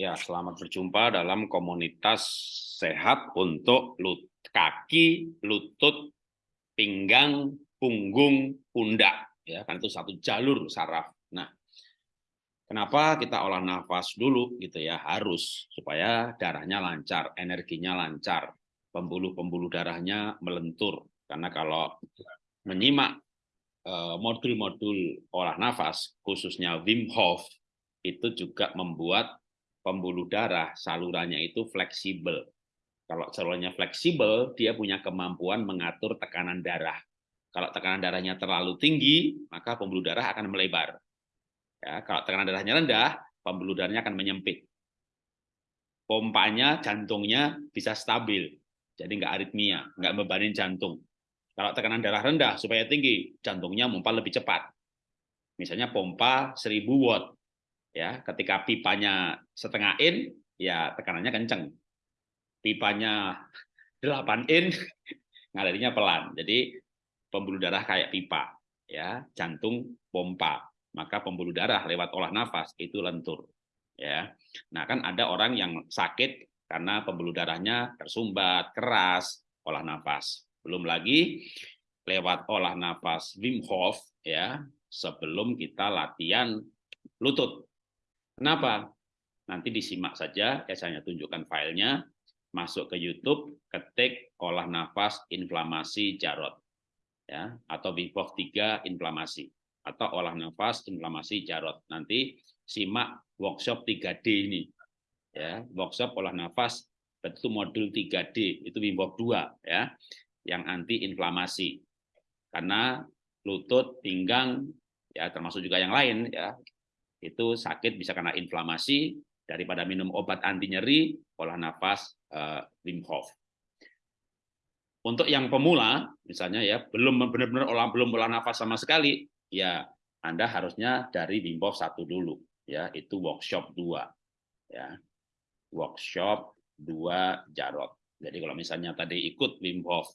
Ya, selamat berjumpa dalam komunitas sehat untuk lut kaki, lutut, pinggang, punggung, pundak. Ya, kan itu satu jalur saraf. Nah, kenapa kita olah nafas dulu gitu ya? Harus supaya darahnya lancar, energinya lancar, pembuluh-pembuluh darahnya melentur. Karena kalau menyimak eh, modul-modul olah nafas, khususnya Wim Hof, itu juga membuat pembuluh darah salurannya itu fleksibel. Kalau salurannya fleksibel, dia punya kemampuan mengatur tekanan darah. Kalau tekanan darahnya terlalu tinggi, maka pembuluh darah akan melebar. Ya, kalau tekanan darahnya rendah, pembuluh darahnya akan menyempit. Pompanya, jantungnya bisa stabil, jadi nggak aritmia, nggak bebanin jantung. Kalau tekanan darah rendah supaya tinggi, jantungnya pompa lebih cepat. Misalnya pompa 1000 watt, ya ketika pipanya setengah in ya tekanannya kenceng. Pipanya 8 in ngalirnya pelan. Jadi pembuluh darah kayak pipa ya jantung pompa. Maka pembuluh darah lewat olah nafas itu lentur ya. Nah kan ada orang yang sakit karena pembuluh darahnya tersumbat keras olah nafas. Belum lagi lewat olah nafas Wim Hof ya sebelum kita latihan lutut Kenapa? Nanti disimak saja, ya saya tunjukkan filenya, masuk ke YouTube, ketik olah nafas inflamasi Jarot, ya, atau Bipov 3 inflamasi, atau olah nafas inflamasi Jarot. Nanti simak workshop 3D ini, ya, workshop olah nafas itu modul 3D, itu Bipov 2, ya, yang anti inflamasi. Karena lutut, pinggang, ya termasuk juga yang lain, ya itu sakit bisa karena inflamasi daripada minum obat anti nyeri olah nafas uh, Wim Hof. Untuk yang pemula misalnya ya belum benar-benar olah belum olah nafas sama sekali ya Anda harusnya dari Wim Hof satu dulu ya itu workshop dua ya workshop dua Jarot. Jadi kalau misalnya tadi ikut Wim Hof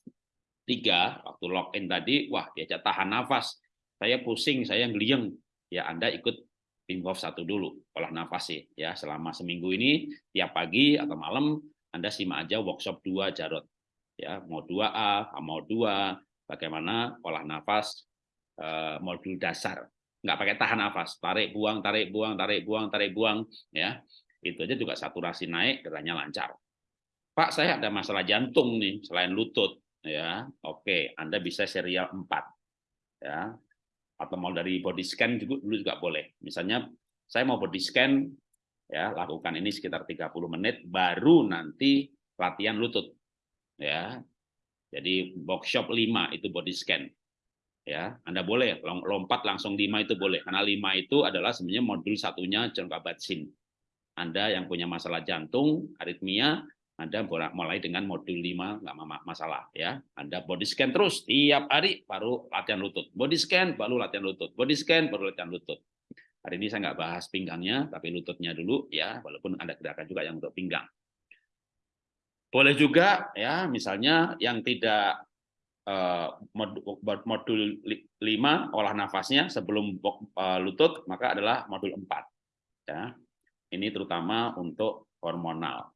tiga waktu login tadi wah diajak tahan nafas saya pusing saya ngelieng ya Anda ikut Wim satu dulu, olah nafas sih ya. Selama seminggu ini tiap pagi atau malam Anda simak aja workshop 2 Jarot ya. Mau 2A, mau 2 bagaimana olah nafas eh, modul dasar. Nggak pakai tahan nafas tarik buang tarik buang tarik buang tarik buang ya. Itu aja juga saturasi naik geraknya lancar. Pak saya ada masalah jantung nih selain lutut ya. Oke Anda bisa serial 4 ya atau mau dari body scan juga dulu juga boleh. Misalnya saya mau body scan ya lakukan ini sekitar 30 menit baru nanti latihan lutut. Ya. Jadi workshop 5 itu body scan. Ya, Anda boleh lompat langsung 5 itu boleh karena 5 itu adalah sebenarnya modul satunya jangka batsin. Anda yang punya masalah jantung, aritmia, anda mulai dengan modul 5 nggak masalah ya. Anda body scan terus tiap hari baru latihan lutut. Body scan baru latihan lutut. Body scan baru latihan lutut. Hari ini saya nggak bahas pinggangnya, tapi lututnya dulu ya, walaupun ada gerakan juga yang untuk pinggang. Boleh juga ya, misalnya yang tidak uh, modul 5 olah nafasnya sebelum uh, lutut, maka adalah modul 4. Ya. Ini terutama untuk hormonal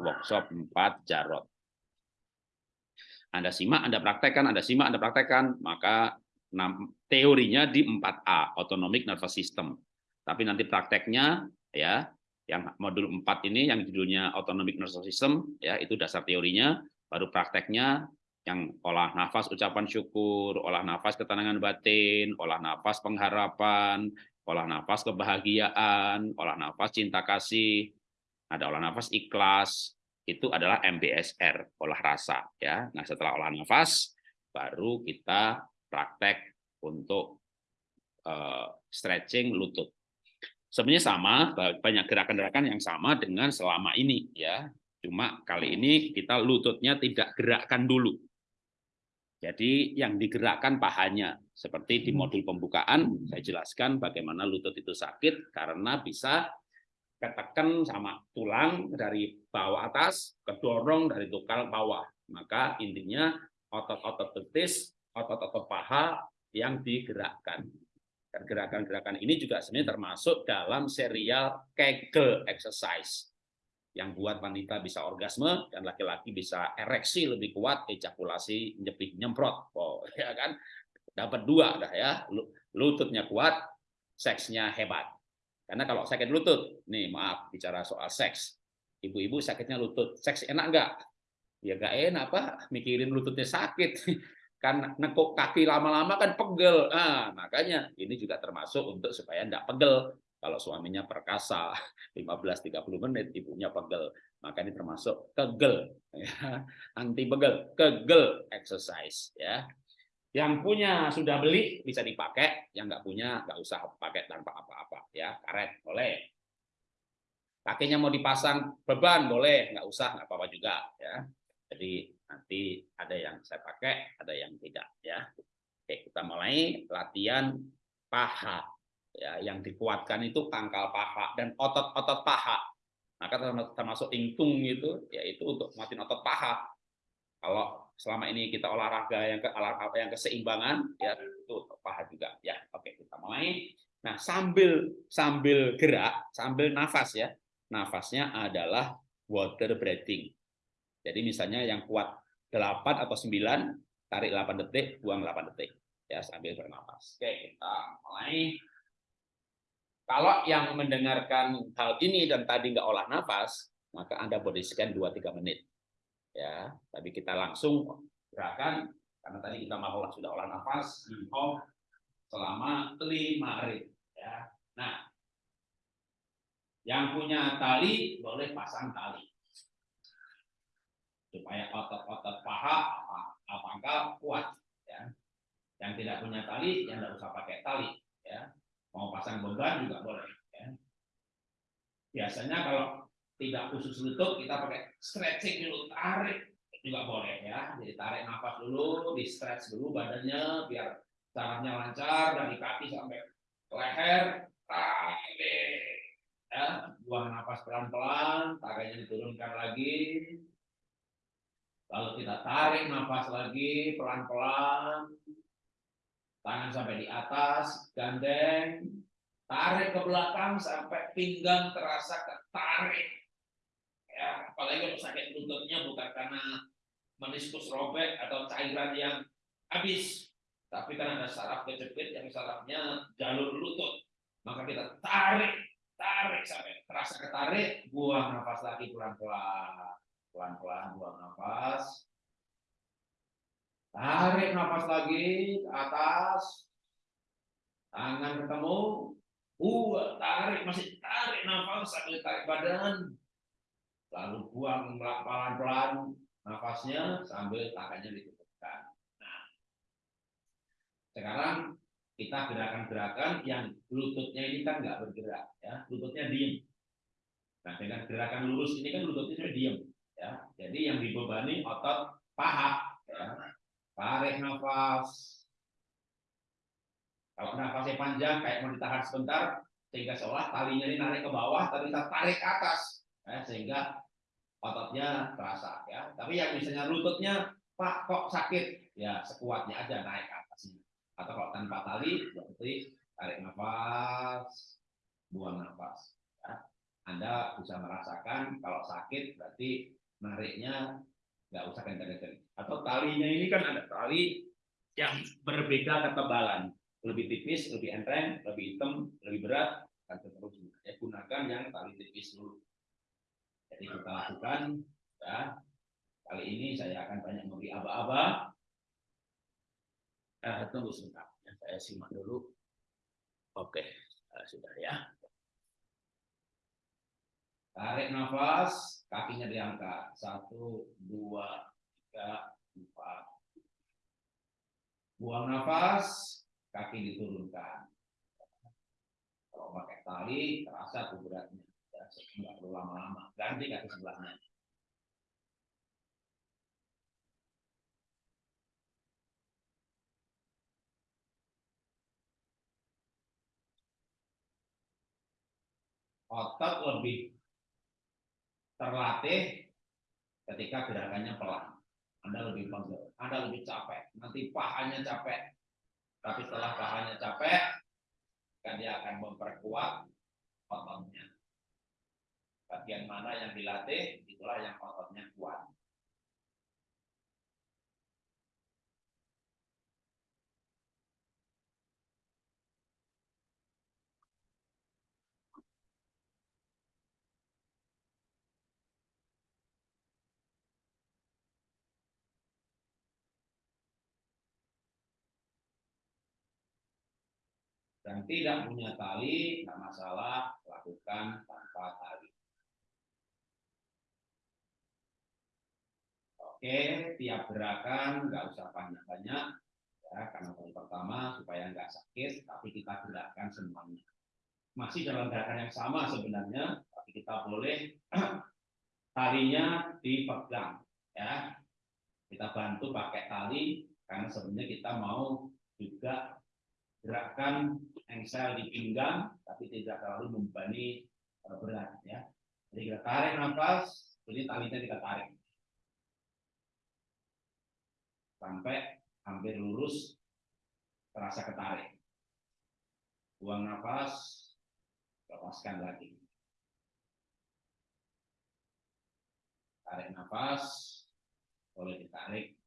workshop 4 Jarot. Anda simak, Anda praktekkan, Anda simak, Anda praktekkan, maka teorinya di 4A, Autonomic Nervous System. Tapi nanti prakteknya ya, yang modul 4 ini yang judulnya Autonomic Nervous System ya, itu dasar teorinya, baru prakteknya yang olah nafas ucapan syukur, olah nafas ketenangan batin, olah nafas pengharapan, olah nafas kebahagiaan, olah nafas cinta kasih, ada olah nafas ikhlas, itu adalah MBSR, olah rasa. ya. Nah setelah olah nafas, baru kita praktek untuk uh, stretching lutut. Sebenarnya sama, banyak gerakan-gerakan yang sama dengan selama ini. ya. Cuma kali ini kita lututnya tidak gerakkan dulu. Jadi yang digerakkan pahanya. Seperti di modul pembukaan, saya jelaskan bagaimana lutut itu sakit karena bisa ketekan sama tulang dari bawah atas, kedorong dari tukal bawah. Maka intinya otot-otot betis, otot-otot paha yang digerakkan. Gerakan-gerakan ini juga sebenarnya termasuk dalam serial Kegel exercise yang buat wanita bisa orgasme dan laki-laki bisa ereksi lebih kuat, ejakulasi nyepik nyemprot. Oh, ya kan? Dapat dua dah ya. Lututnya kuat, seksnya hebat. Karena kalau sakit lutut, nih maaf bicara soal seks. Ibu-ibu sakitnya lutut, seks enak enggak? Ya enggak enak, Pak. Mikirin lututnya sakit. kan nekuk kaki lama-lama kan pegel. Nah, makanya ini juga termasuk untuk supaya enggak pegel. Kalau suaminya perkasa 15-30 menit, ibunya pegel. Maka ini termasuk kegel. Ya. Anti pegel, kegel exercise. ya Yang punya sudah beli bisa dipakai, yang nggak punya nggak usah pakai tanpa apa-apa. ya Karet boleh. Kakinya mau dipasang beban boleh, nggak usah, nggak apa-apa juga. ya Jadi nanti ada yang saya pakai, ada yang tidak. ya Oke, kita mulai latihan paha ya yang dikuatkan itu pangkal paha dan otot-otot paha maka termasuk ingtung itu yaitu untuk matiin otot paha kalau selama ini kita olahraga yang ke olahraga yang keseimbangan ya itu otot paha juga ya. Oke kita mulai. Nah sambil sambil gerak sambil nafas ya. Nafasnya adalah water breathing. Jadi misalnya yang kuat 8 atau 9 tarik 8 detik buang 8 detik ya sambil bernafas. Oke kita mulai. Kalau yang mendengarkan hal ini dan tadi nggak olah nafas, maka Anda body scan 2-3 menit. Ya, tapi kita langsung gerakan karena tadi kita mau sudah olah nafas di selama 5 hari. Ya. Nah, yang punya tali boleh pasang tali supaya otot-otot paha apa angka kuat. Ya. Yang tidak punya tali, yang tidak usah pakai tali. Ya mau pasang beban juga boleh ya. biasanya kalau tidak khusus lutut kita pakai stretching dulu. Tarik juga boleh ya. Jadi tarik nafas dulu di stretch dulu badannya biar sarafnya lancar dari kaki sampai leher. Tarik. Ya buang nafas pelan-pelan tariknya diturunkan lagi. Lalu kita tarik nafas lagi pelan-pelan. Tangan sampai di atas, gandeng, tarik ke belakang sampai pinggang terasa ketarik. Ya, apalagi kalau sakit lututnya bukan karena meniskus robek atau cairan yang habis, tapi karena ada saraf kejepit yang sarafnya jalur lutut. Maka kita tarik, tarik sampai terasa ketarik, buang nafas lagi pelan-pelan. Pelan-pelan buang nafas. Tarik nafas lagi ke atas. Tangan ketemu. Buat, tarik, masih tarik nafas sambil tarik badan. Lalu buang pelan-pelan nafasnya sambil tangannya ditutupkan. Nah, sekarang kita gerakan-gerakan yang lututnya ini kan nggak bergerak, ya, lututnya diem. Nah, dengan gerakan lurus ini kan lututnya sudah diem, ya. Jadi yang dibebani otot paha, ya. Tarik nafas. Kalau nafasnya panjang, kayak mau ditahan sebentar, sehingga seolah talinya ini narik ke bawah, tapi kita tarik ke atas, ya, sehingga ototnya terasa. Ya. Tapi yang misalnya lututnya, Pak kok sakit, ya sekuatnya aja naik ke atas. Atau kalau tanpa tali, berarti tarik nafas, buang nafas. Ya. Anda bisa merasakan kalau sakit berarti nariknya nggak usah kencang-kencang. Atau talinya ini kan ada tali yang berbeda ketebalan, lebih tipis, lebih enteng, lebih hitam, lebih berat, dan seterusnya. Ya, gunakan yang tali tipis dulu. Jadi kita lakukan, ya. Kali ini saya akan banyak memberi aba-aba. Eh, tunggu sebentar, ya, saya simak dulu. Oke, eh, sudah ya. Tarik nafas, kakinya diangkat. Satu, dua, tiga, empat. Buang nafas, kaki diturunkan. Kalau pakai tali, terasa tuh beratnya. Nggak perlu lama-lama. Ganti kaki sebelahnya. otot lebih terlatih ketika gerakannya pelan. Anda lebih pegel, Anda lebih capek, nanti pahanya capek. Tapi setelah pahanya capek, kan dia akan memperkuat ototnya. Bagian mana yang dilatih, itulah yang ototnya kuat. dan tidak punya tali, tidak masalah, lakukan tanpa tali. Oke, tiap gerakan nggak usah banyak-banyak, ya, karena yang pertama supaya nggak sakit, tapi kita gerakkan semuanya. Masih dalam gerakan yang sama sebenarnya, tapi kita boleh talinya dipegang, ya. Kita bantu pakai tali, karena sebenarnya kita mau juga gerakan engsel di pinggang, tapi tidak terlalu membebani eh, berat ya. Jadi kita tarik nafas, ini talinya kita tarik sampai hampir lurus, terasa ketarik. Buang nafas, lepaskan lagi. Tarik nafas, boleh ditarik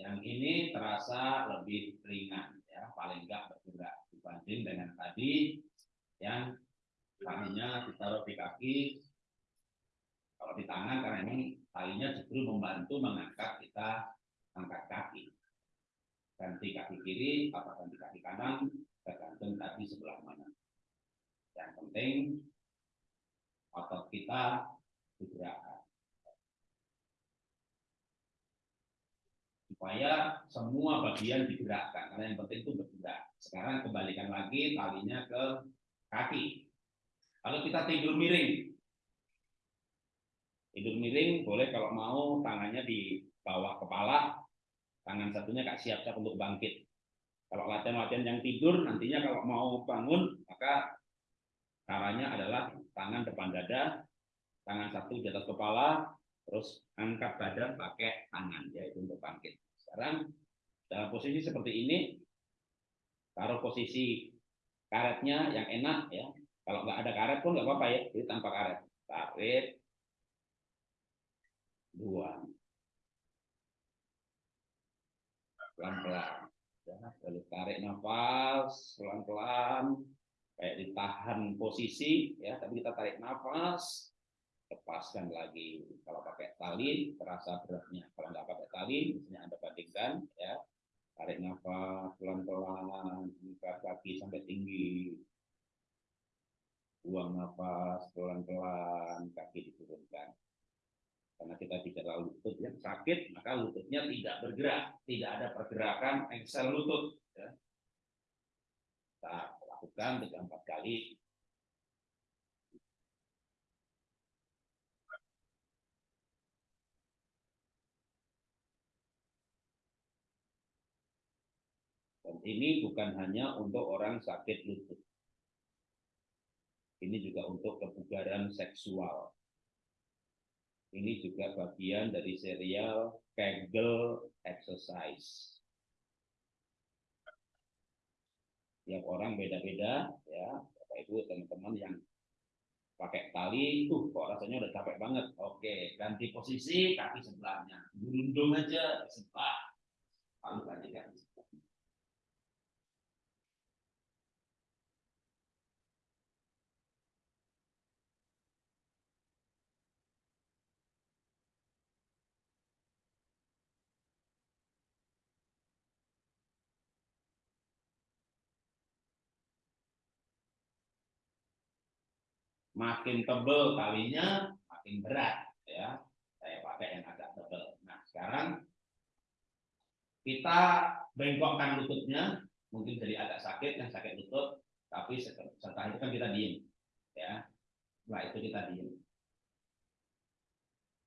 Yang ini terasa lebih ringan, ya paling enggak bergerak dibanding dengan tadi yang talinya ditaruh di kaki. Kalau di tangan karena ini talinya justru membantu mengangkat kita angkat kaki. Ganti kaki kiri atau ganti kaki kanan tergantung tadi sebelah mana. Yang penting otot kita bergerak supaya semua bagian digerakkan karena yang penting itu bergerak. Sekarang kembalikan lagi talinya ke kaki. Kalau kita tidur miring, tidur miring boleh kalau mau tangannya di bawah kepala, tangan satunya kak siap-siap untuk bangkit. Kalau latihan-latihan yang tidur nantinya kalau mau bangun maka caranya adalah tangan depan dada, tangan satu di atas kepala, terus angkat badan pakai tangan yaitu untuk bangkit. Sekarang dalam posisi seperti ini, taruh posisi karetnya yang enak ya. Kalau nggak ada karet pun nggak apa-apa ya, jadi tanpa karet. Tarik, buang. Pelan-pelan. Ya, lalu tarik nafas pelan-pelan, kayak ditahan posisi ya, tapi kita tarik nafas, lepaskan lagi. Kalau pakai tali terasa beratnya. Kalau nggak pakai tali, misalnya Anda bandingkan, ya tarik nafas pelan-pelan, angkat kaki sampai tinggi, buang nafas pelan-pelan, kaki diturunkan. Karena kita bicara lutut yang sakit, maka lututnya tidak bergerak, tidak ada pergerakan engsel lutut. Ya. Kita lakukan tiga empat kali ini bukan hanya untuk orang sakit lutut. Ini juga untuk kebugaran seksual. Ini juga bagian dari serial Kegel Exercise. Tiap orang beda-beda, ya. Bapak Ibu teman-teman yang pakai tali, tuh kok rasanya udah capek banget. Oke, ganti posisi kaki sebelahnya. Gundung aja sebelah. Lalu ganti kaki makin tebel talinya makin berat ya. Saya pakai yang agak tebel. Nah sekarang kita bengkokkan lututnya mungkin jadi agak sakit yang sakit lutut tapi setelah itu kan kita diem ya. Setelah itu kita diem.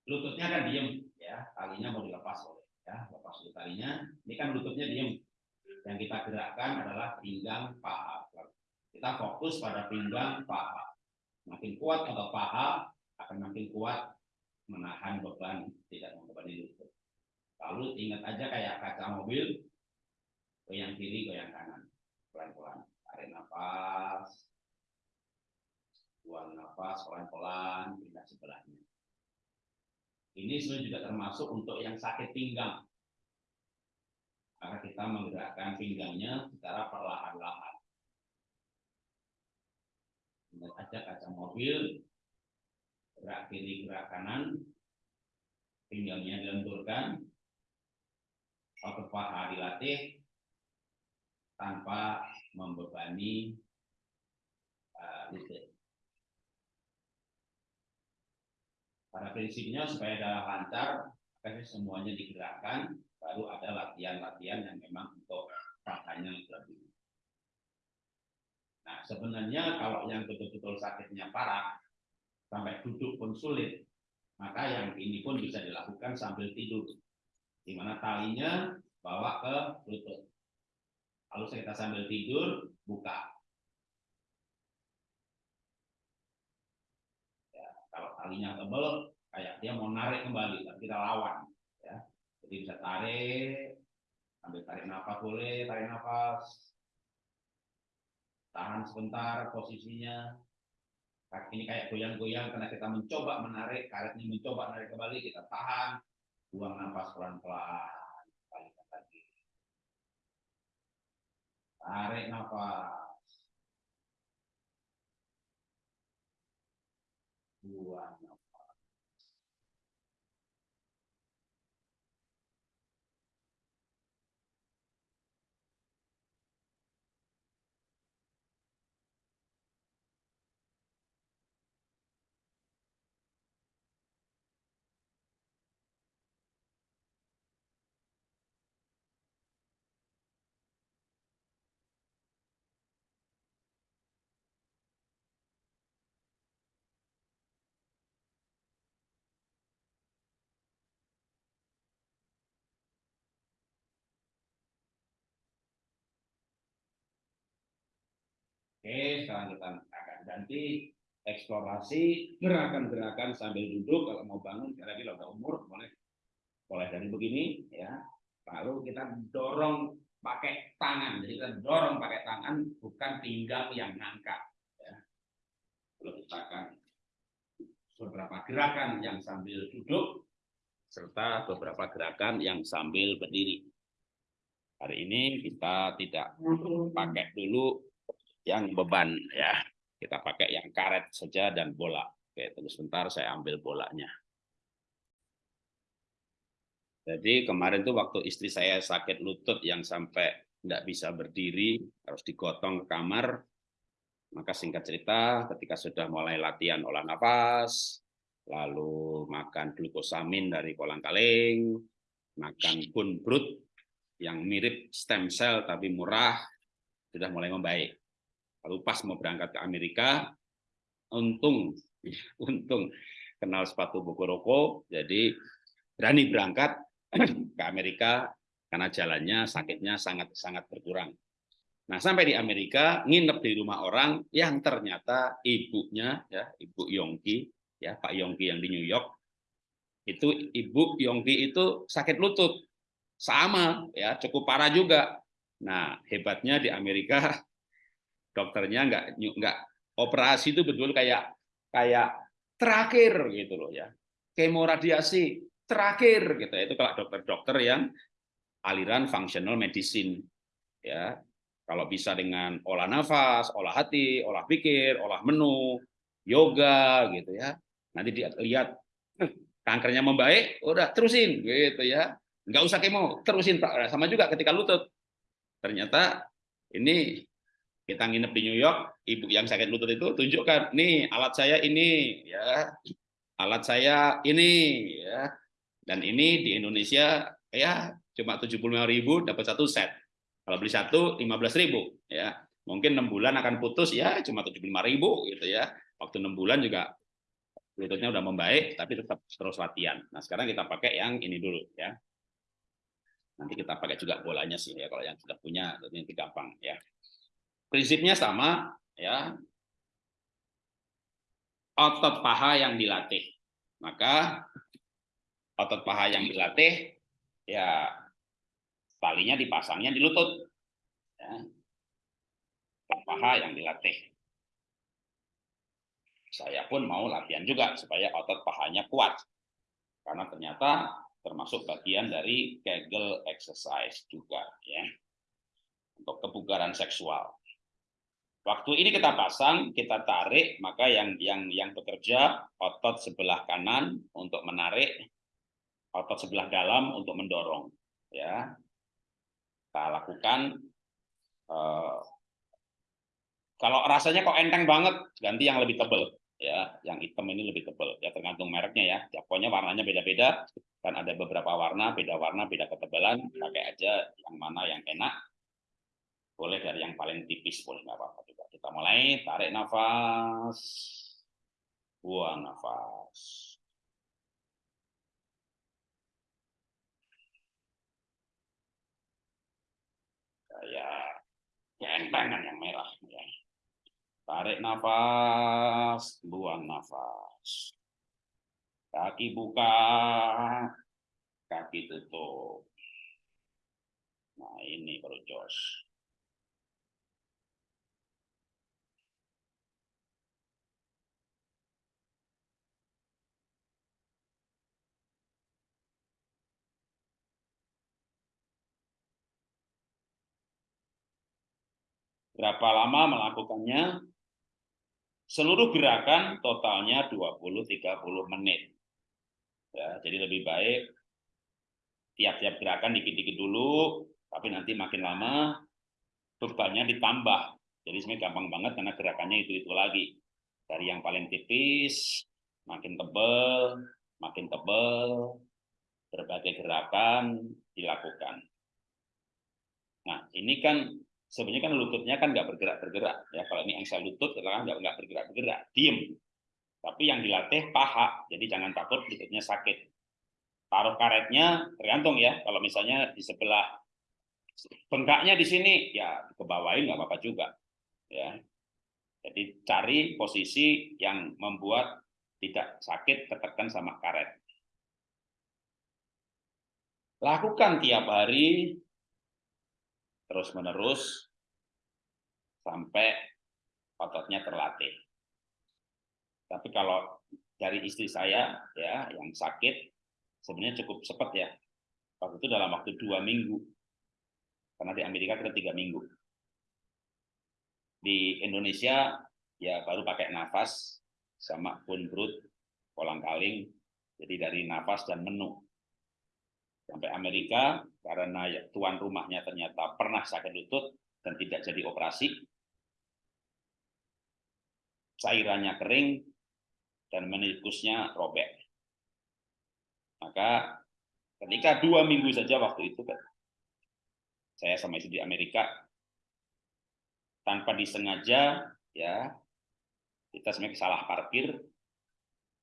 Lututnya kan diem ya. Talinya mau dilepas boleh ya. Lepas dulu talinya. Ini kan lututnya diem. Yang kita gerakkan adalah pinggang paha. Kita fokus pada pinggang paha. Makin kuat atau paha akan makin kuat menahan beban, tidak membebani lutut. Lalu ingat aja kayak kaca mobil, goyang kiri, goyang kanan, pelan-pelan. Tarik nafas, buang nafas pelan-pelan, pindah sebelahnya. Ini sebenarnya juga termasuk untuk yang sakit pinggang. Maka kita menggerakkan pinggangnya secara perlahan-lahan. Aja kaca mobil, gerak kiri, gerak kanan, pinggangnya dilenturkan, otot paha dilatih tanpa membebani uh, lutut. Pada prinsipnya supaya darah lancar, maka semuanya digerakkan, baru ada latihan-latihan yang memang untuk pahanya lebih. Nah, sebenarnya kalau yang betul-betul sakitnya parah, sampai duduk pun sulit, maka yang ini pun bisa dilakukan sambil tidur. Di mana talinya bawa ke lutut. Lalu kita sambil tidur, buka. talinya tebal kayak dia mau narik kembali tapi kita lawan ya jadi bisa tarik ambil tarik nafas boleh tarik nafas tahan sebentar posisinya. Kaki ini kayak goyang-goyang karena kita mencoba menarik karetnya mencoba menarik kembali kita tahan. Buang nafas pelan-pelan balikan lagi. Tarik nafas. Buang Oke, sekarang kita akan ganti eksplorasi gerakan-gerakan sambil duduk. Kalau mau bangun karena kita udah umur boleh. Boleh dari begini ya. Lalu kita dorong pakai tangan. Jadi kita dorong pakai tangan bukan pinggang yang ngangkat ya. lalu kita akan beberapa gerakan yang sambil duduk serta beberapa gerakan yang sambil berdiri. Hari ini kita tidak pakai dulu yang beban ya. Kita pakai yang karet saja dan bola. Oke, tunggu sebentar saya ambil bolanya. Jadi kemarin tuh waktu istri saya sakit lutut yang sampai tidak bisa berdiri, harus digotong ke kamar. Maka singkat cerita, ketika sudah mulai latihan olah nafas, lalu makan glukosamin dari kolang kaling, makan bun brut yang mirip stem cell tapi murah, sudah mulai membaik. Lalu pas mau berangkat ke Amerika, untung, untung kenal sepatu buku jadi berani berangkat ke Amerika karena jalannya sakitnya sangat sangat berkurang. Nah sampai di Amerika nginep di rumah orang yang ternyata ibunya ya ibu Yongki ya Pak Yongki yang di New York itu ibu Yongki itu sakit lutut sama ya cukup parah juga. Nah hebatnya di Amerika dokternya nggak nggak operasi itu betul kayak kayak terakhir gitu loh ya. Kemoradiasi terakhir gitu. Itu kalau dokter-dokter yang aliran functional medicine ya. Kalau bisa dengan olah nafas olah hati olah pikir olah menu yoga gitu ya. Nanti dilihat kankernya membaik udah terusin gitu ya. Nggak usah kemo terusin sama juga ketika lutut. Ternyata ini kita nginep di New York, ibu yang sakit lutut itu tunjukkan, nih alat saya ini, ya, alat saya ini, ya, dan ini di Indonesia ya cuma ribu dapat satu set. Kalau beli satu ribu ya. Mungkin enam bulan akan putus ya cuma ribu gitu ya. Waktu enam bulan juga lututnya udah membaik tapi tetap terus latihan. Nah, sekarang kita pakai yang ini dulu ya. Nanti kita pakai juga bolanya sih ya kalau yang sudah punya lebih gampang ya. Prinsipnya sama ya. Otot paha yang dilatih. Maka otot paha yang dilatih ya talinya dipasangnya di lutut. Ya. Otot paha yang dilatih. Saya pun mau latihan juga supaya otot pahanya kuat. Karena ternyata termasuk bagian dari Kegel exercise juga ya untuk kebugaran seksual. Waktu ini kita pasang, kita tarik, maka yang yang yang bekerja otot sebelah kanan untuk menarik, otot sebelah dalam untuk mendorong. Ya, kita lakukan. Uh, kalau rasanya kok enteng banget, ganti yang lebih tebal ya yang hitam ini lebih tebal ya tergantung mereknya ya, ya pokoknya warnanya beda-beda kan ada beberapa warna beda warna beda ketebalan pakai aja yang mana yang enak boleh dari yang paling tipis boleh nggak apa-apa juga kita mulai tarik nafas buang nafas kayak entengan yang merah ya Tarik nafas, buang nafas. Kaki buka, kaki tutup. Nah, ini baru jos. Berapa lama melakukannya? Seluruh gerakan totalnya 20-30 menit. Ya, jadi lebih baik tiap-tiap gerakan dikit-dikit dulu, tapi nanti makin lama bebannya ditambah. Jadi sebenarnya gampang banget karena gerakannya itu-itu lagi. Dari yang paling tipis, makin tebal, makin tebal, berbagai gerakan dilakukan. Nah, ini kan sebenarnya kan lututnya kan nggak bergerak-bergerak. Ya, kalau ini engsel lutut, kan nggak nggak bergerak-bergerak, diem. Tapi yang dilatih paha, jadi jangan takut lututnya sakit. Taruh karetnya tergantung ya. Kalau misalnya di sebelah bengkaknya di sini, ya ke bawahin nggak apa-apa juga. Ya, jadi cari posisi yang membuat tidak sakit ketekan sama karet. Lakukan tiap hari terus-menerus sampai ototnya terlatih. Tapi kalau dari istri saya ya yang sakit sebenarnya cukup cepat ya. Waktu itu dalam waktu dua minggu. Karena di Amerika kita tiga minggu. Di Indonesia ya baru pakai nafas sama pun brut, kolang kaling, jadi dari nafas dan menu sampai Amerika karena ya, tuan rumahnya ternyata pernah sakit lutut dan tidak jadi operasi. Cairannya kering dan menikusnya robek. Maka ketika dua minggu saja waktu itu saya sama istri di Amerika tanpa disengaja ya kita sebenarnya salah parkir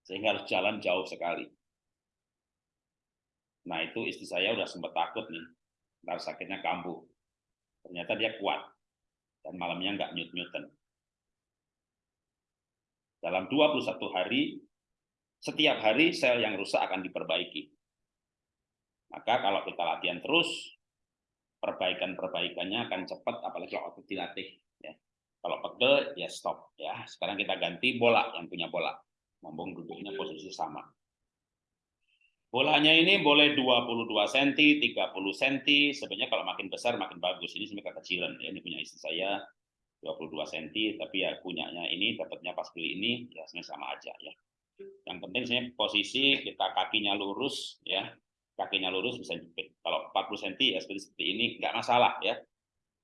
sehingga harus jalan jauh sekali Nah itu istri saya udah sempat takut nih, ntar sakitnya kambuh. Ternyata dia kuat, dan malamnya nggak nyut-nyuten. Dalam 21 hari, setiap hari sel yang rusak akan diperbaiki. Maka kalau kita latihan terus, perbaikan-perbaikannya akan cepat, apalagi kalau otot dilatih. Ya. Kalau pegel, ya stop. Ya, Sekarang kita ganti bola, yang punya bola. Ngomong duduknya posisi sama. Bolanya ini boleh 22 cm, 30 cm, sebenarnya kalau makin besar makin bagus. Ini sebenarnya kekecilan ya, ini punya istri saya 22 cm, tapi ya punyanya ini dapatnya pas beli ini ya sebenarnya sama aja ya. Yang penting sebenarnya posisi kita kakinya lurus ya, kakinya lurus bisa jepit. Kalau 40 cm ya seperti, seperti ini nggak masalah ya.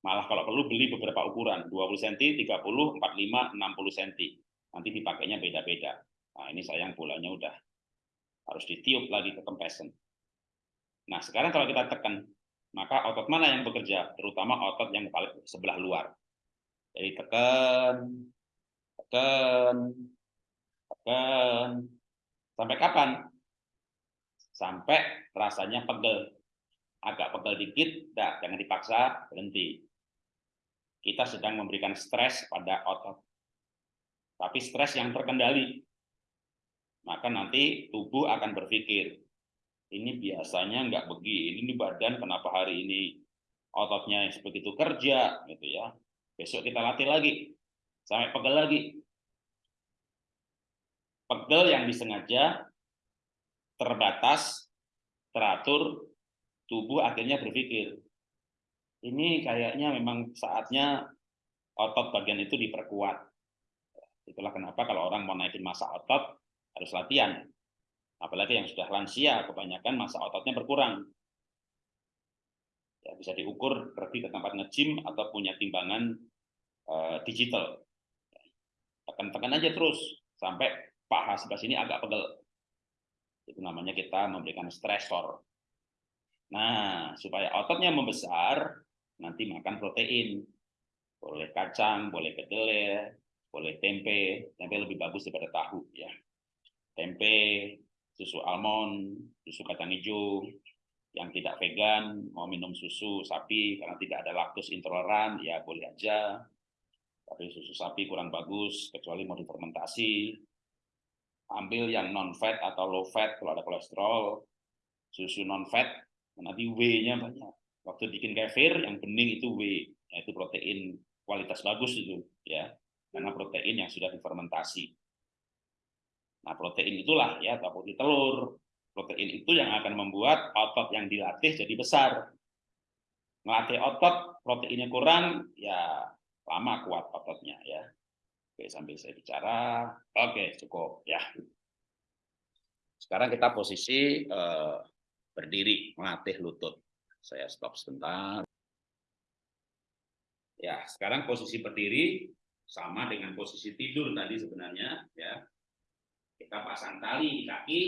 Malah kalau perlu beli beberapa ukuran, 20 cm, 30, 45, 60 cm. Nanti dipakainya beda-beda. Nah, ini sayang bolanya udah harus ditiup lagi ke kempesan. Nah, sekarang kalau kita tekan, maka otot mana yang bekerja? Terutama otot yang paling sebelah luar. Jadi tekan, tekan, tekan. Sampai kapan? Sampai rasanya pegel. agak pegel dikit, dah jangan dipaksa, berhenti. Kita sedang memberikan stres pada otot. Tapi stres yang terkendali. Maka nanti tubuh akan berpikir, ini biasanya nggak begini, ini badan kenapa hari ini ototnya begitu kerja, gitu ya. Besok kita latih lagi, sampai pegel lagi. Pegel yang disengaja, terbatas, teratur, tubuh akhirnya berpikir, ini kayaknya memang saatnya otot bagian itu diperkuat. Itulah kenapa kalau orang mau naikin masa otot, harus latihan. Apalagi yang sudah lansia, kebanyakan masa ototnya berkurang. Ya, bisa diukur pergi ke tempat nge-gym atau punya timbangan uh, digital. Tekan-tekan aja terus, sampai paha sebelah sini agak pegel. Itu namanya kita memberikan stresor. Nah, supaya ototnya membesar, nanti makan protein. Boleh kacang, boleh kedelai, boleh tempe. Tempe lebih bagus daripada tahu ya. Tempe, susu almond, susu kacang hijau, yang tidak vegan mau minum susu sapi karena tidak ada laktos intoleran ya boleh aja. Tapi susu sapi kurang bagus kecuali mau difermentasi. Ambil yang non fat atau low fat kalau ada kolesterol. Susu non fat nanti W-nya banyak. Waktu bikin kefir yang bening itu W, yaitu protein kualitas bagus itu ya, karena protein yang sudah difermentasi. Nah, protein itulah ya, atau putih telur. Protein itu yang akan membuat otot yang dilatih jadi besar. Melatih otot, proteinnya kurang, ya lama kuat ototnya ya. Oke, sambil saya bicara. Oke, cukup ya. Sekarang kita posisi eh, berdiri melatih lutut. Saya stop sebentar. Ya, sekarang posisi berdiri sama dengan posisi tidur tadi sebenarnya ya. Kita pasang tali di kaki.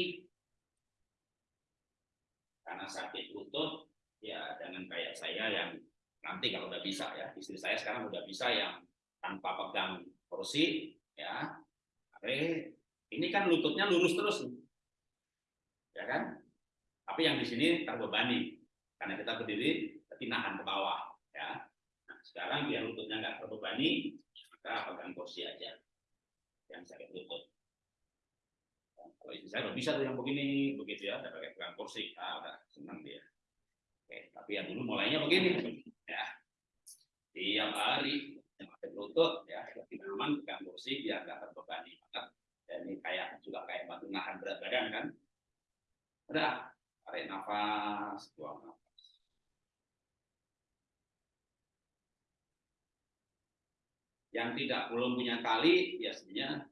Karena sakit lutut ya jangan kayak saya yang nanti kalau udah bisa ya. Istri saya sekarang udah bisa yang tanpa pegang kursi ya. Ini kan lututnya lurus terus. Ya kan? Tapi yang di sini terbebani karena kita berdiri tapi nahan ke bawah ya. Nah, sekarang biar lututnya nggak terbebani, maka pegang kursi aja yang sakit lutut. Kalau istri saya bisa tuh yang begini, begitu ya, udah pakai pegang kursi, ah, udah senang dia. Oke, tapi yang dulu mulainya begini, ya. Tiap hari yang sakit lutut, ya, lebih aman pegang kursi biar nggak terbebani. Maka ya, ini kayak juga kayak bantu nahan berat badan kan. Udah, Tarik nafas, buang nafas. Yang tidak belum punya tali, biasanya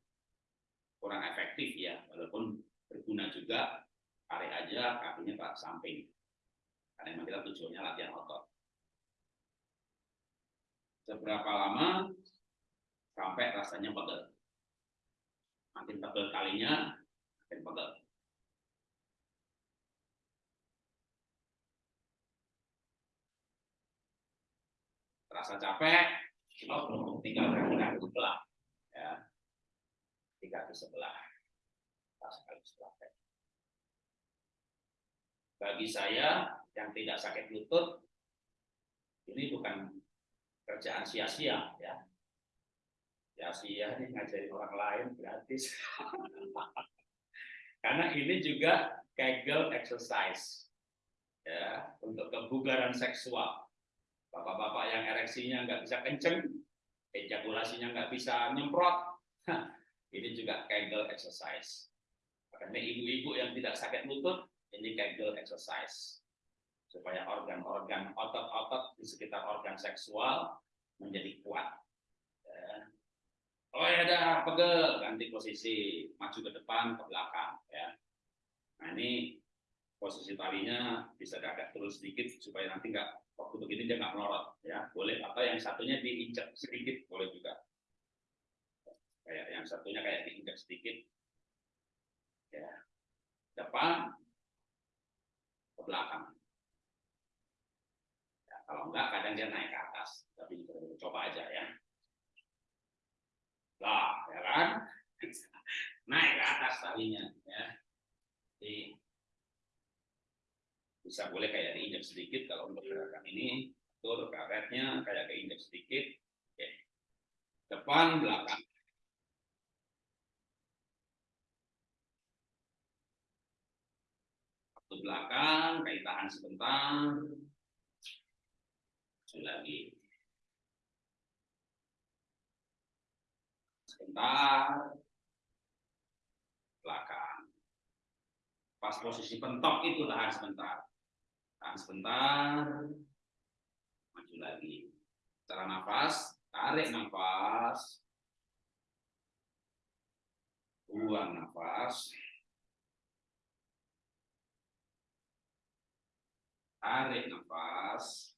kurang efektif ya, walaupun berguna juga, tarik aja kakinya ke samping. Karena memang kita tujuannya latihan otot. Seberapa lama sampai rasanya pegel. Makin pegel kalinya, makin pegel. terasa capek, oh, tinggal kaki sebelah, ya, tiga ke sebelah, kaki sebelah. Bagi saya yang tidak sakit lutut, ini bukan kerjaan sia-sia, ya. Sia-sia ini ngajarin orang lain gratis. Karena ini juga Kegel exercise, ya, untuk kebugaran seksual Bapak-bapak yang ereksinya nggak bisa kenceng, ejakulasinya nggak bisa nyemprot, ini juga Kegel exercise. Karena ibu-ibu yang tidak sakit lutut, ini Kegel exercise. Supaya organ-organ otot-otot di sekitar organ seksual menjadi kuat. Ya. Oh ya dah, pegel, ganti posisi, maju ke depan, ke belakang. Ya. Nah ini posisi talinya bisa agak terus sedikit supaya nanti nggak waktu begini dia nggak melorot ya boleh atau yang satunya diinjak sedikit boleh juga kayak yang satunya kayak diinjak sedikit. Ya depan ke belakang. Ya, kalau enggak kadang dia naik ke atas. Tapi coba aja ya. Lah ya kan? Naik ke atas talinya ya. Jadi bisa boleh kayak di keinjak sedikit. Kalau untuk gerakan ini atur karetnya kayak keinjak sedikit. Depan belakang waktu belakang kayak tahan sebentar. Lagi. Sebentar. Belakang. Pas posisi pentok itu tahan sebentar. Tahan sebentar. Maju lagi. Cara nafas tarik nafas. Buang nafas tarik nafas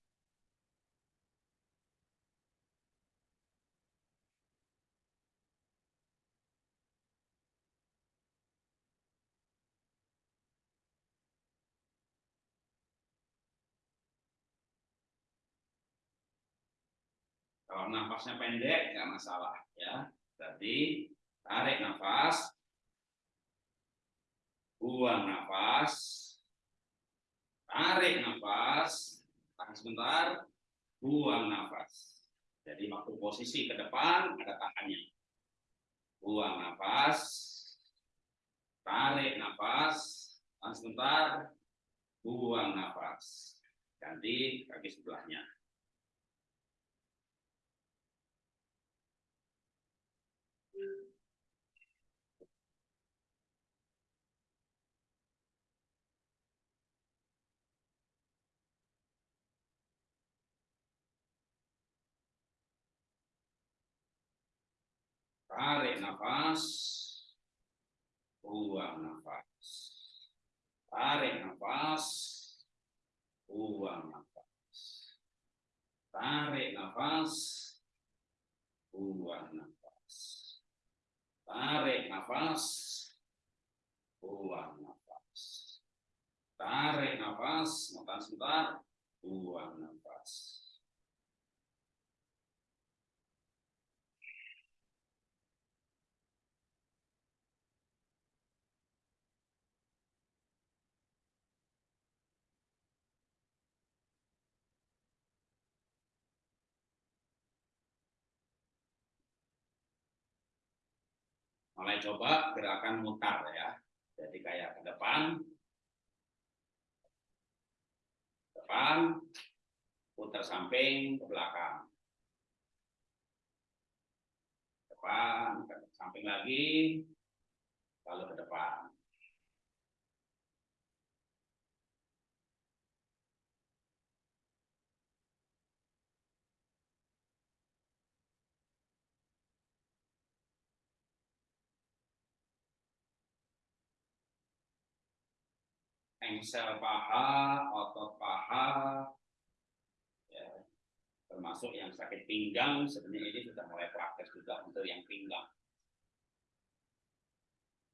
Kalau nafasnya pendek, nggak masalah. ya. Berarti tarik nafas, buang nafas, tarik nafas, tahan sebentar, buang nafas. Jadi waktu posisi ke depan ada tahannya. Buang nafas, tarik nafas, tahan sebentar, buang nafas. Ganti kaki sebelahnya. Tarik nafas. Buang nafas. Tarik nafas. Buang nafas. Tarik nafas. Buang nafas. Tarik nafas. Buang nafas. Tarik nafas. Makan sebentar. Buang nafas. Coba gerakan mutar ya. Jadi kayak ke depan, depan, putar samping ke belakang. Depan, ke samping lagi, lalu ke depan. Engsel paha, otot paha, ya, termasuk yang sakit pinggang, sebenarnya ini sudah mulai praktek juga untuk yang pinggang.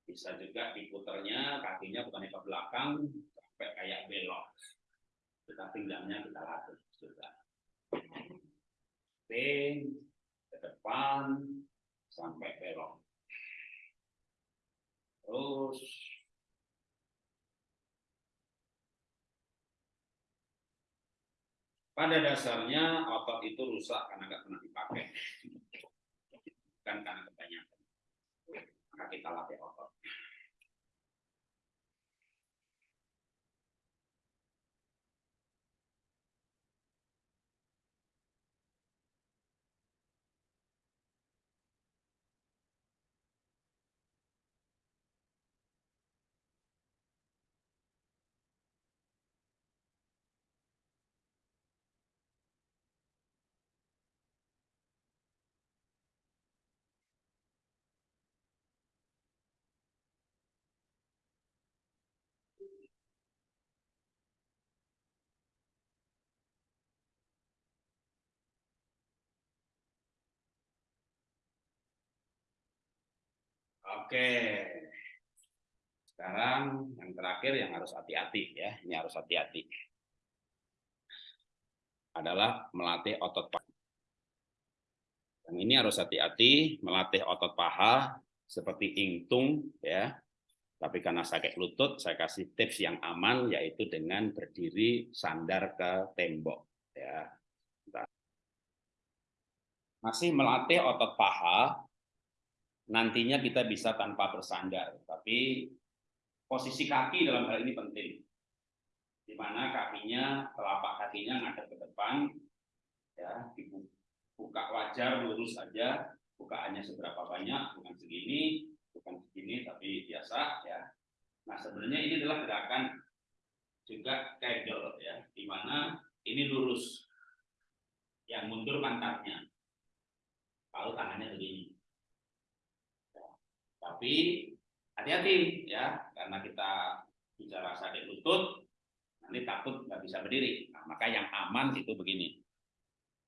Bisa juga diputernya kakinya bukan ke belakang sampai kayak belok. Kita pinggangnya kita latih juga. Ping, ke depan sampai belok. Terus Pada dasarnya otot itu rusak karena nggak pernah dipakai, bukan karena kebanyakan. Maka kita latih otot. Oke. Sekarang yang terakhir yang harus hati-hati ya, ini harus hati-hati. Adalah melatih otot paha. Yang ini harus hati-hati melatih otot paha seperti ingtung ya. Tapi karena sakit lutut, saya kasih tips yang aman, yaitu dengan berdiri sandar ke tembok. Ya. Masih melatih otot paha, nantinya kita bisa tanpa bersandar. Tapi posisi kaki dalam hal ini penting. Di mana kakinya, telapak kakinya ngadep ke depan, ya dibuka wajar lurus saja, bukaannya seberapa banyak, bukan segini, bukan segini tapi biasa ya. Nah sebenarnya ini adalah gerakan juga kegel ya, di mana ini lurus, yang mundur pantatnya, lalu tangannya begini. Tapi hati-hati ya, karena kita bicara sakit lutut, nanti takut nggak bisa berdiri. Nah, maka yang aman itu begini.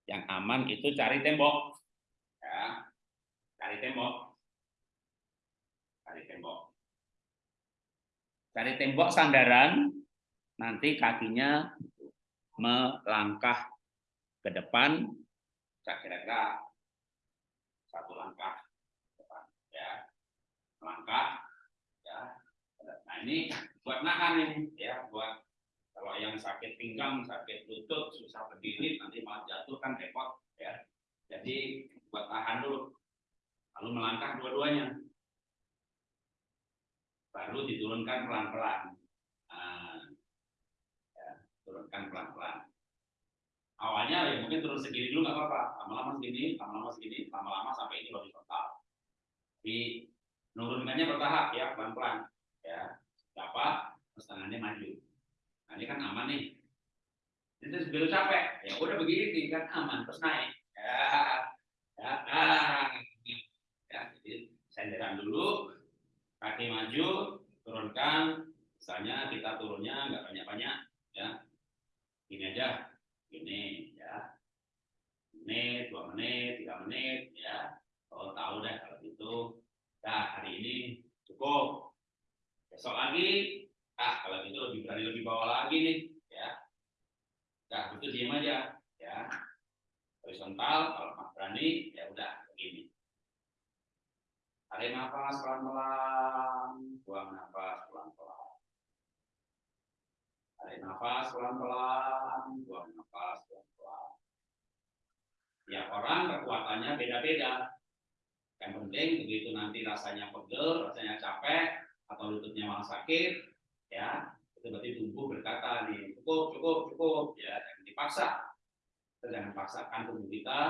Yang aman itu cari tembok, ya, cari tembok cari tembok. Cari tembok sandaran, nanti kakinya melangkah ke depan, kira-kira satu langkah melangkah, ya. Nah ini buat nahan ini, ya, buat kalau yang sakit pinggang, sakit lutut, susah berdiri, nanti malah jatuh kan repot, ya. Jadi buat tahan dulu, lalu melangkah dua-duanya baru diturunkan pelan-pelan. Nah, ya, turunkan pelan-pelan. Awalnya ya mungkin turun segini dulu nggak apa-apa, lama-lama segini, lama-lama segini, lama-lama sampai ini horizontal. Tapi nurunkannya bertahap ya, pelan-pelan. Ya, apa? Terus tangannya maju. Nah, ini kan aman nih. Itu sebelum capek, ya udah begini kan aman, terus naik. Ya, ya, ah. ya, jadi senderan dulu, kaki maju, turunkan, misalnya kita turunnya nggak banyak-banyak, ya, ini aja, ini, ya, menit, dua menit, tiga menit, ya, kalau tahu deh kalau itu, nah hari ini cukup, besok lagi, ah kalau gitu lebih berani lebih bawah lagi nih, ya, nah itu diam aja, ya, horizontal, kalau berani, ya udah begini. Tarik nafas pelan-pelan, buang nafas pelan-pelan. Tarik nafas pelan-pelan, buang nafas pelan-pelan. Ya orang kekuatannya beda-beda. Yang penting begitu nanti rasanya pegel, rasanya capek, atau lututnya malah sakit, ya itu berarti tubuh berkata nih cukup cukup cukup ya jangan dipaksa. Jangan paksakan tubuh kita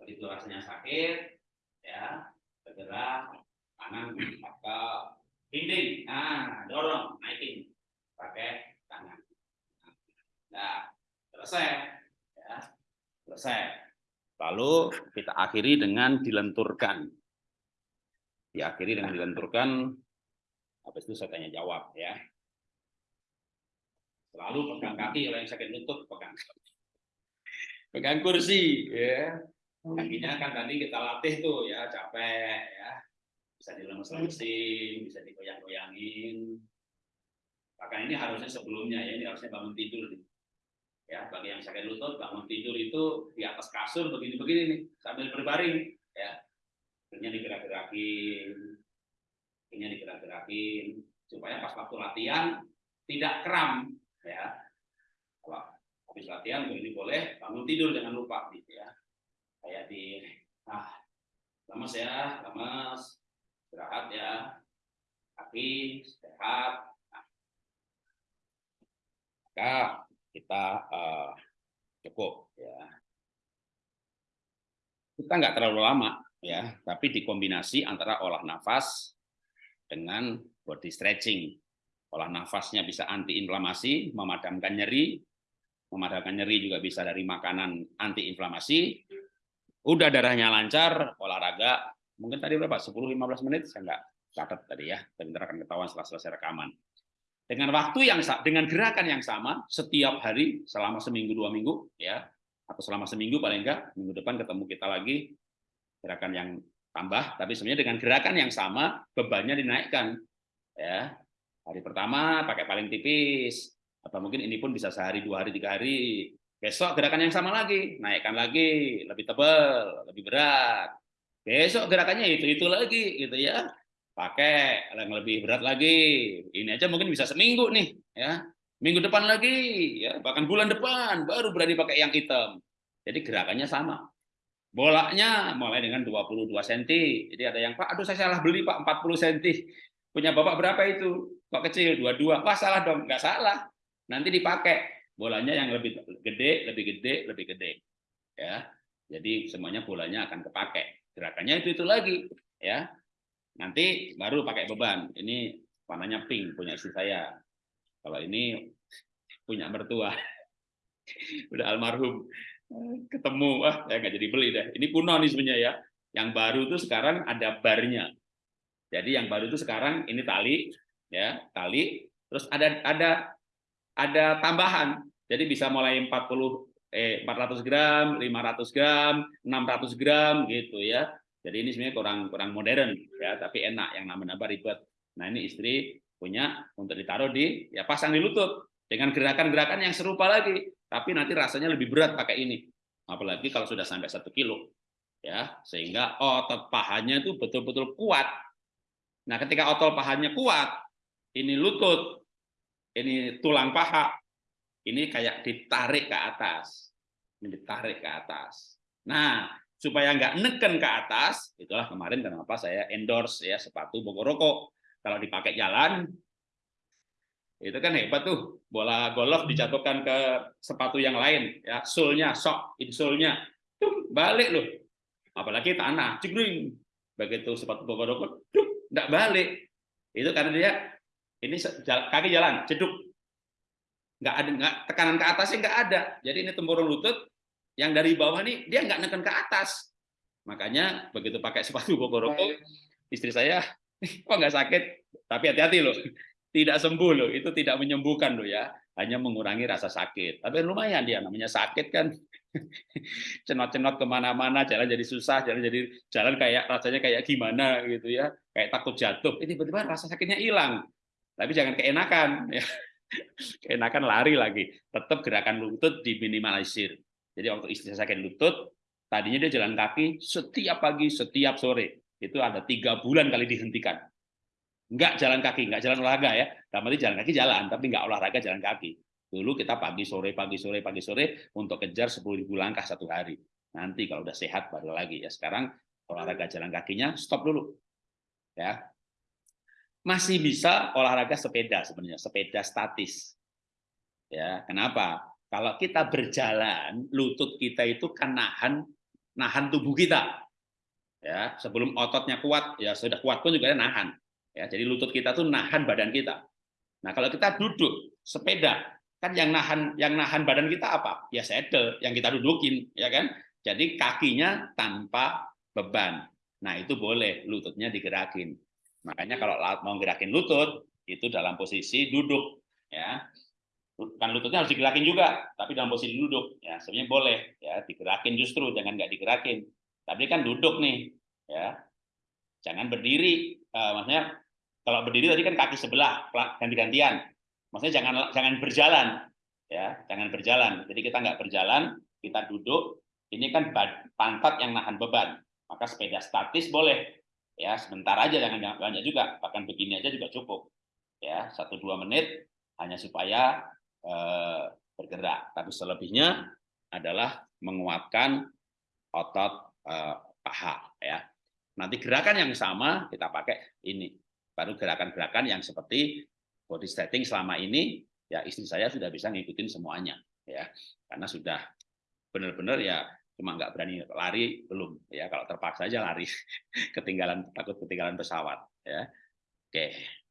begitu rasanya sakit ya segera tangan ke dinding nah dorong naikin pakai tangan. Nah selesai ya selesai lalu kita akhiri dengan dilenturkan. Diakhiri dengan dilenturkan. Habis itu saya tanya jawab ya. Selalu pegang kaki kalau yang sakit lutut pegang. Pegang kursi ya. Kakinya kan tadi kita latih tuh ya capek ya. Bisa dilemes-lemesin bisa digoyang-goyangin bahkan ini harusnya sebelumnya ya. Ini harusnya bangun tidur nih ya bagi yang sakit lutut bangun tidur itu di atas kasur begini-begini nih sambil berbaring ya. Ini digerak-gerakin ini digerak-gerakin supaya pas waktu latihan tidak kram ya. Kalau habis latihan begini boleh bangun tidur jangan lupa gitu ya. Kayak di nah lemas ya lemas istirahat ya kaki sehat. Nah, kita uh, cukup ya. Kita nggak terlalu lama ya. Tapi dikombinasi antara olah nafas dengan body stretching. Olah nafasnya bisa anti inflamasi memadamkan nyeri. Memadamkan nyeri juga bisa dari makanan anti inflamasi udah darahnya lancar, olahraga, mungkin tadi berapa? 10-15 menit, saya nggak catat tadi ya, sebentar akan ketahuan setelah selesai rekaman. Dengan waktu yang dengan gerakan yang sama, setiap hari selama seminggu dua minggu, ya, atau selama seminggu paling enggak, minggu depan ketemu kita lagi, gerakan yang tambah, tapi sebenarnya dengan gerakan yang sama, bebannya dinaikkan. ya Hari pertama pakai paling tipis, atau mungkin ini pun bisa sehari, dua hari, tiga hari, Besok gerakan yang sama lagi, naikkan lagi, lebih tebal, lebih berat. Besok gerakannya itu itu lagi, gitu ya. Pakai yang lebih berat lagi. Ini aja mungkin bisa seminggu nih ya. Minggu depan lagi ya. Bahkan bulan depan baru berani pakai yang hitam. Jadi gerakannya sama. Bolanya mulai dengan 22 cm jadi ada yang Pak aduh saya salah beli Pak 40 cm punya Bapak berapa itu? Kok kecil? dua-dua wah salah dong. Nggak salah. Nanti dipakai. Bolanya yang lebih gede lebih gede lebih gede. Ya. Jadi semuanya bolanya akan kepake gerakannya itu itu lagi ya Nanti baru pakai beban. Ini warnanya pink punya istri saya. Kalau ini punya mertua. Udah almarhum ketemu, wah saya nggak jadi beli deh. Ini kuno nih sebenarnya ya. Yang baru itu sekarang ada barnya. Jadi yang baru itu sekarang ini tali, ya tali. Terus ada ada ada tambahan. Jadi bisa mulai 40 eh 400 gram, 500 gram, 600 gram gitu ya. Jadi ini sebenarnya kurang kurang modern ya, tapi enak yang namanya nambah ribet. Nah ini istri punya untuk ditaruh di ya pasang di lutut dengan gerakan-gerakan yang serupa lagi, tapi nanti rasanya lebih berat pakai ini. Apalagi kalau sudah sampai satu kilo ya, sehingga otot pahanya itu betul-betul kuat. Nah ketika otot pahanya kuat, ini lutut, ini tulang paha, ini kayak ditarik ke atas, ini ditarik ke atas. Nah supaya nggak neken ke atas, itulah kemarin kenapa saya endorse ya sepatu Bogoroko. Kalau dipakai jalan, itu kan hebat tuh. Bola golf dijatuhkan ke sepatu yang lain, ya sulnya, sok, insulnya, tuh balik loh. Apalagi tanah, cegring. Begitu sepatu Bogoroko, tuh nggak balik. Itu karena dia ini kaki jalan, ceduk. Nggak ada, nggak, tekanan ke atasnya nggak ada. Jadi ini tempurung lutut, yang dari bawah nih dia nggak neken ke atas. Makanya begitu pakai sepatu Bogoroko, istri saya kok nggak sakit, tapi hati-hati loh, tidak sembuh loh, itu tidak menyembuhkan loh ya, hanya mengurangi rasa sakit. Tapi lumayan dia namanya sakit kan, cenot-cenot ke mana-mana, jalan jadi susah, jalan jadi jalan kayak rasanya kayak gimana gitu ya, kayak takut jatuh. Ini tiba-tiba rasa sakitnya hilang, tapi jangan keenakan ya. Keenakan lari lagi, tetap gerakan lutut diminimalisir. Jadi waktu istri saya sakit lutut, tadinya dia jalan kaki setiap pagi, setiap sore. Itu ada tiga bulan kali dihentikan. Enggak jalan kaki, enggak jalan olahraga ya. Dalam jalan kaki jalan, tapi enggak olahraga jalan kaki. Dulu kita pagi sore, pagi sore, pagi sore untuk kejar 10.000 langkah satu hari. Nanti kalau udah sehat baru lagi ya. Sekarang olahraga jalan kakinya stop dulu. Ya. Masih bisa olahraga sepeda sebenarnya, sepeda statis. Ya, kenapa? Kalau kita berjalan, lutut kita itu kan nahan nahan tubuh kita. Ya, sebelum ototnya kuat, ya sudah kuat pun juga nahan. Ya, jadi lutut kita tuh nahan badan kita. Nah, kalau kita duduk sepeda, kan yang nahan yang nahan badan kita apa? Ya saddle yang kita dudukin, ya kan? Jadi kakinya tanpa beban. Nah, itu boleh lututnya digerakin. Makanya kalau mau gerakin lutut itu dalam posisi duduk, ya kan lututnya harus digerakin juga, tapi dalam posisi duduk. Ya, sebenarnya boleh ya digerakin justru, jangan nggak digerakin. Tapi kan duduk nih, ya. Jangan berdiri. Uh, maksudnya kalau berdiri tadi kan kaki sebelah ganti-gantian. Maksudnya jangan jangan berjalan, ya, jangan berjalan. Jadi kita nggak berjalan, kita duduk. Ini kan pantat yang nahan beban. Maka sepeda statis boleh, ya sebentar aja jangan banyak juga. Bahkan begini aja juga cukup, ya satu dua menit hanya supaya bergerak. Tapi selebihnya adalah menguatkan otot eh, paha. Ya. Nanti gerakan yang sama kita pakai ini. Baru gerakan-gerakan yang seperti body setting selama ini, ya istri saya sudah bisa ngikutin semuanya. ya Karena sudah benar-benar ya cuma nggak berani lari belum ya kalau terpaksa aja lari ketinggalan takut ketinggalan pesawat ya oke